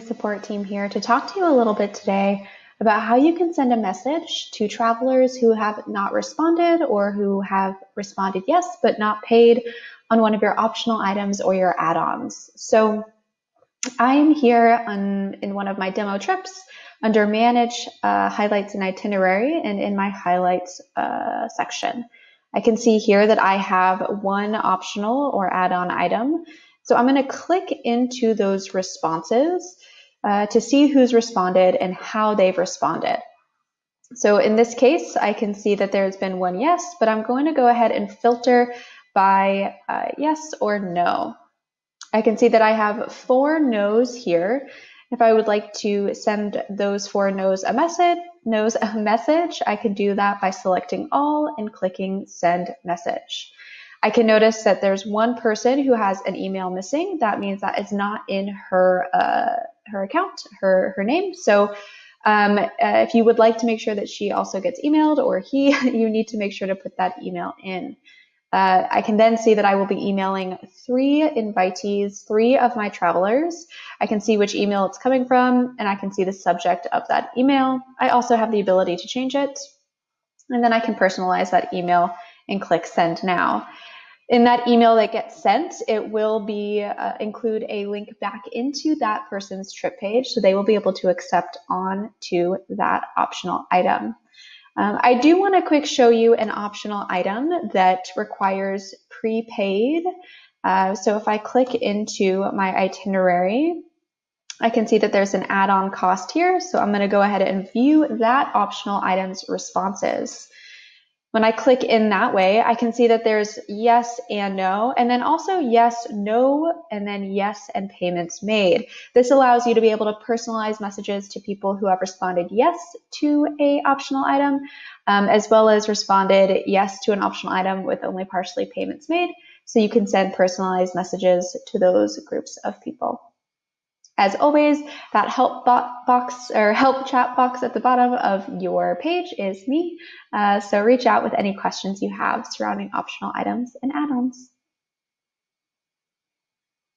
Support team here to talk to you a little bit today about how you can send a message to travelers who have not responded or who have responded yes but not paid on one of your optional items or your add-ons. So I'm here on, in one of my demo trips under Manage uh, Highlights and Itinerary and in my Highlights uh, section. I can see here that I have one optional or add-on item so I'm going to click into those responses uh, to see who's responded and how they've responded. So in this case, I can see that there's been one yes, but I'm going to go ahead and filter by uh, yes or no. I can see that I have four no's here. If I would like to send those four no's a message, no's a message, I can do that by selecting all and clicking send message. I can notice that there's one person who has an email missing. That means that it's not in her uh, her account, her her name. So um, uh, if you would like to make sure that she also gets emailed or he, you need to make sure to put that email in. Uh, I can then see that I will be emailing three invitees, three of my travelers. I can see which email it's coming from, and I can see the subject of that email. I also have the ability to change it, and then I can personalize that email and click send now in that email that gets sent, it will be uh, include a link back into that person's trip page, so they will be able to accept on to that optional item. Um, I do want to quick show you an optional item that requires prepaid. Uh, so if I click into my itinerary, I can see that there's an add-on cost here. So I'm going to go ahead and view that optional item's responses. When I click in that way, I can see that there's yes and no, and then also yes, no, and then yes and payments made. This allows you to be able to personalize messages to people who have responded yes to a optional item, um, as well as responded yes to an optional item with only partially payments made. So you can send personalized messages to those groups of people. As always, that help box or help chat box at the bottom of your page is me. Uh, so reach out with any questions you have surrounding optional items and add-ons.